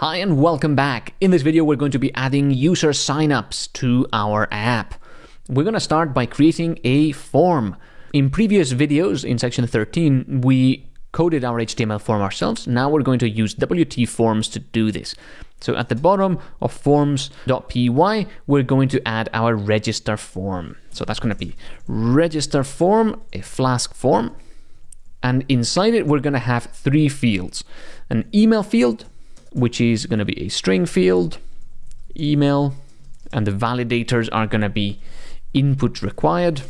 Hi and welcome back. In this video, we're going to be adding user signups to our app. We're going to start by creating a form. In previous videos, in section 13, we coded our HTML form ourselves. Now we're going to use WTForms to do this. So at the bottom of forms.py, we're going to add our register form. So that's going to be register form, a Flask form. And inside it, we're going to have three fields. An email field, which is going to be a string field, email, and the validators are going to be input required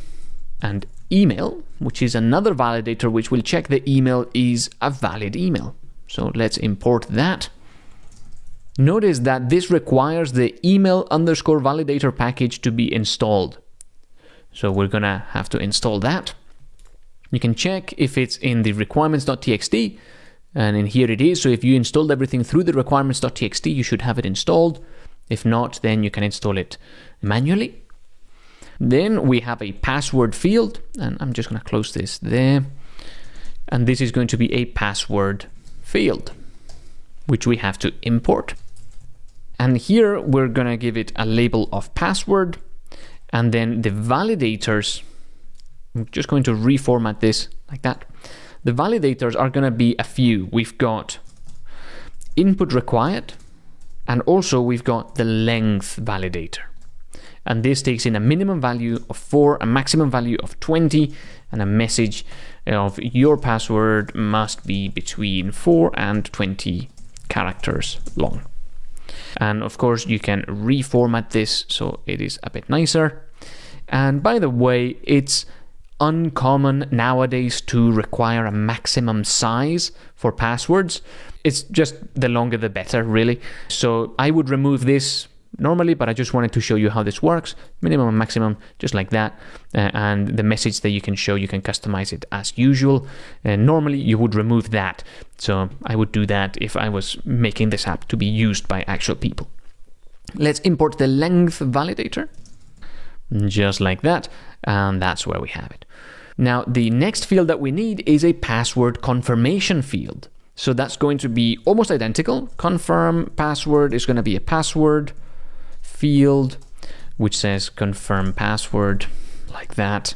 and email, which is another validator which will check the email is a valid email. So let's import that. Notice that this requires the email underscore validator package to be installed. So we're going to have to install that. You can check if it's in the requirements.txt and in here it is. So if you installed everything through the requirements.txt, you should have it installed. If not, then you can install it manually. Then we have a password field, and I'm just going to close this there. And this is going to be a password field, which we have to import. And here we're going to give it a label of password. And then the validators, I'm just going to reformat this like that. The validators are going to be a few. We've got input required, and also we've got the length validator. And this takes in a minimum value of 4, a maximum value of 20, and a message of your password must be between 4 and 20 characters long. And of course, you can reformat this so it is a bit nicer. And by the way, it's uncommon nowadays to require a maximum size for passwords. It's just the longer the better, really. So I would remove this normally, but I just wanted to show you how this works. Minimum and maximum, just like that. Uh, and the message that you can show, you can customize it as usual. And normally you would remove that. So I would do that if I was making this app to be used by actual people. Let's import the length validator, just like that. And that's where we have it. Now, the next field that we need is a password confirmation field. So that's going to be almost identical. Confirm password is going to be a password field, which says confirm password, like that.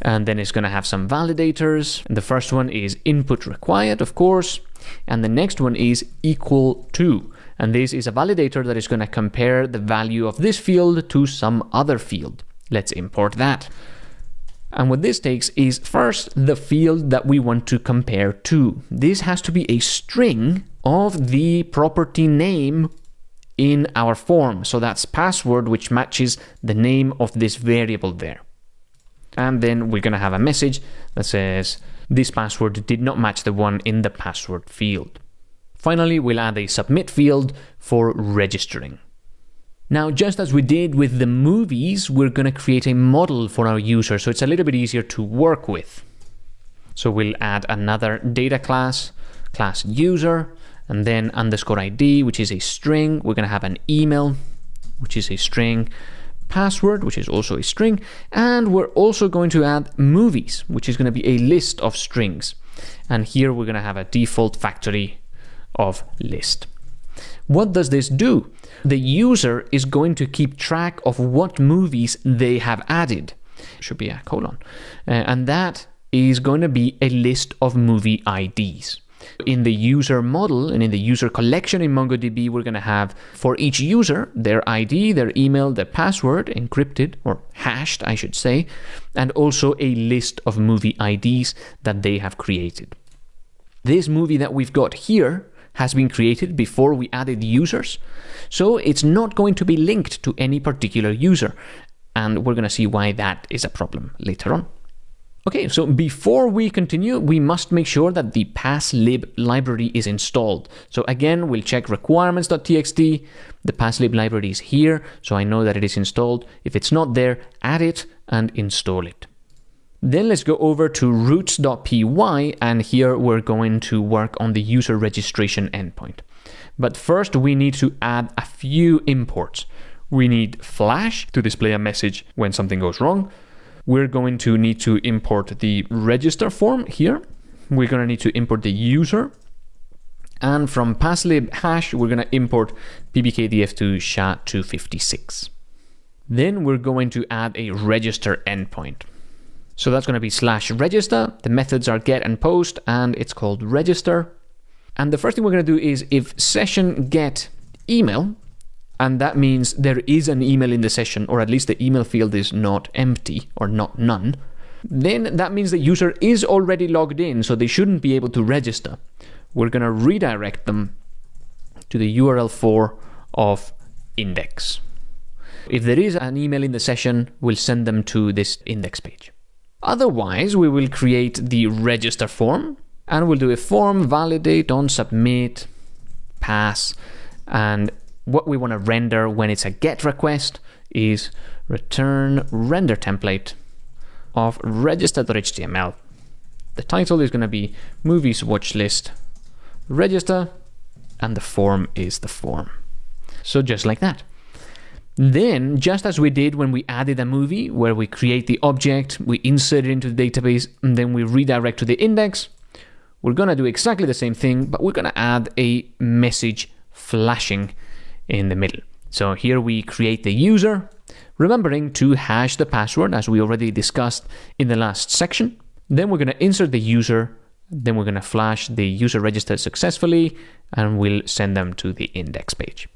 And then it's going to have some validators. The first one is input required, of course. And the next one is equal to. And this is a validator that is going to compare the value of this field to some other field. Let's import that. And what this takes is first the field that we want to compare to. This has to be a string of the property name in our form. So that's password, which matches the name of this variable there. And then we're going to have a message that says this password did not match the one in the password field. Finally, we'll add a submit field for registering. Now, just as we did with the movies, we're going to create a model for our user, so it's a little bit easier to work with. So we'll add another data class, class user, and then underscore ID, which is a string. We're going to have an email, which is a string, password, which is also a string, and we're also going to add movies, which is going to be a list of strings. And here we're going to have a default factory of list. What does this do? The user is going to keep track of what movies they have added. Should be a colon. Uh, and that is going to be a list of movie IDs. In the user model and in the user collection in MongoDB, we're going to have for each user their ID, their email, their password encrypted or hashed, I should say, and also a list of movie IDs that they have created. This movie that we've got here has been created before we added users. So it's not going to be linked to any particular user. And we're going to see why that is a problem later on. Okay, so before we continue, we must make sure that the passlib library is installed. So again, we'll check requirements.txt. The passlib library is here, so I know that it is installed. If it's not there, add it and install it. Then let's go over to routes.py and here we're going to work on the user registration endpoint. But first we need to add a few imports. We need Flash to display a message when something goes wrong. We're going to need to import the register form here. We're going to need to import the user And from passlib hash, we're going to import pbkdf2 sha256. Then we're going to add a register endpoint. So that's going to be slash register. The methods are get and post, and it's called register. And the first thing we're going to do is if session get email, and that means there is an email in the session, or at least the email field is not empty or not none, then that means the user is already logged in, so they shouldn't be able to register. We're going to redirect them to the URL for of index. If there is an email in the session, we'll send them to this index page. Otherwise, we will create the register form and we'll do a form validate on submit pass and what we want to render when it's a get request is return render template of register.html. The title is going to be movies watch list register and the form is the form. So just like that. Then, just as we did when we added a movie, where we create the object, we insert it into the database, and then we redirect to the index, we're going to do exactly the same thing, but we're going to add a message flashing in the middle. So here we create the user, remembering to hash the password as we already discussed in the last section. Then we're going to insert the user, then we're going to flash the user registered successfully, and we'll send them to the index page.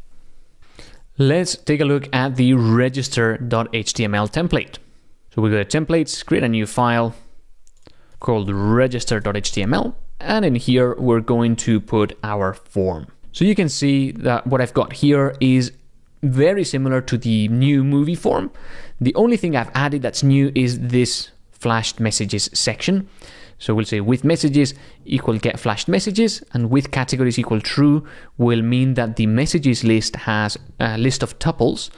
Let's take a look at the register.html template. So we go to templates, create a new file called register.html, and in here we're going to put our form. So you can see that what I've got here is very similar to the new movie form. The only thing I've added that's new is this flashed messages section. So we'll say with messages equal get flashed messages and with categories equal true will mean that the messages list has a list of tuples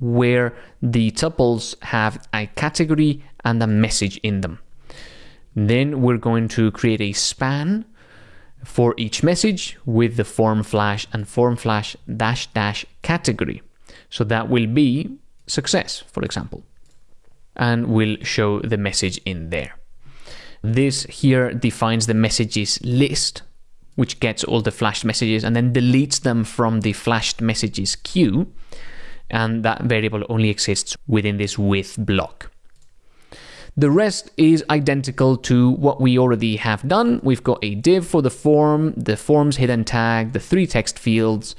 where the tuples have a category and a message in them. Then we're going to create a span for each message with the form flash and form flash dash dash category. So that will be success, for example, and we'll show the message in there. This here defines the messages list, which gets all the flashed messages and then deletes them from the flashed messages queue. And that variable only exists within this with block. The rest is identical to what we already have done. We've got a div for the form, the form's hidden tag, the three text fields.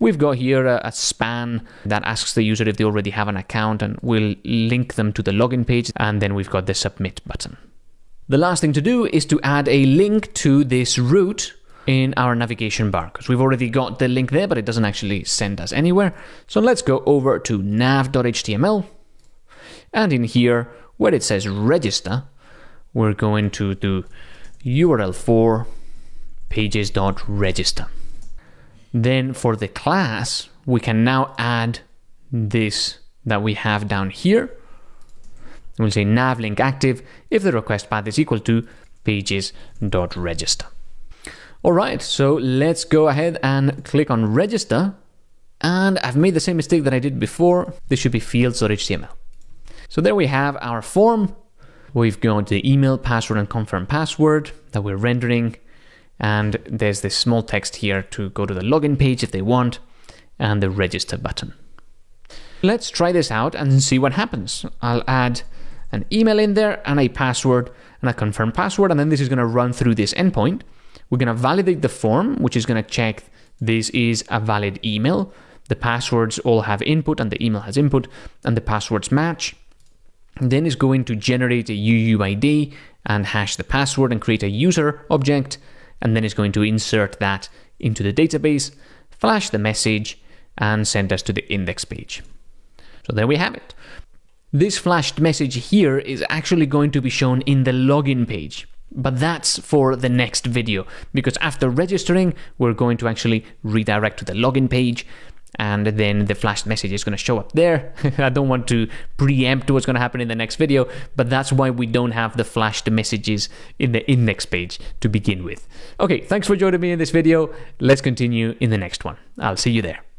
We've got here a, a, span that asks the user if they already have an account and we'll link them to the login page. And then we've got the submit button. The last thing to do is to add a link to this route in our navigation bar because we've already got the link there, but it doesn't actually send us anywhere. So let's go over to nav.html. And in here, where it says register, we're going to do URL for pages.register. Then for the class, we can now add this that we have down here we'll say nav link active if the request path is equal to pages.register. All right, so let's go ahead and click on register. And I've made the same mistake that I did before. This should be fields.html. So there we have our form. We've got the email, password, and confirm password that we're rendering. And there's this small text here to go to the login page if they want, and the register button. Let's try this out and see what happens. I'll add an email in there and a password and a confirm password. And then this is going to run through this endpoint. We're going to validate the form, which is going to check this is a valid email. The passwords all have input and the email has input and the passwords match. And then it's going to generate a UUID and hash the password and create a user object. And then it's going to insert that into the database, flash the message, and send us to the index page. So there we have it. This flashed message here is actually going to be shown in the login page. But that's for the next video, because after registering, we're going to actually redirect to the login page, and then the flashed message is going to show up there. I don't want to preempt what's going to happen in the next video, but that's why we don't have the flashed messages in the index page to begin with. Okay, thanks for joining me in this video. Let's continue in the next one. I'll see you there.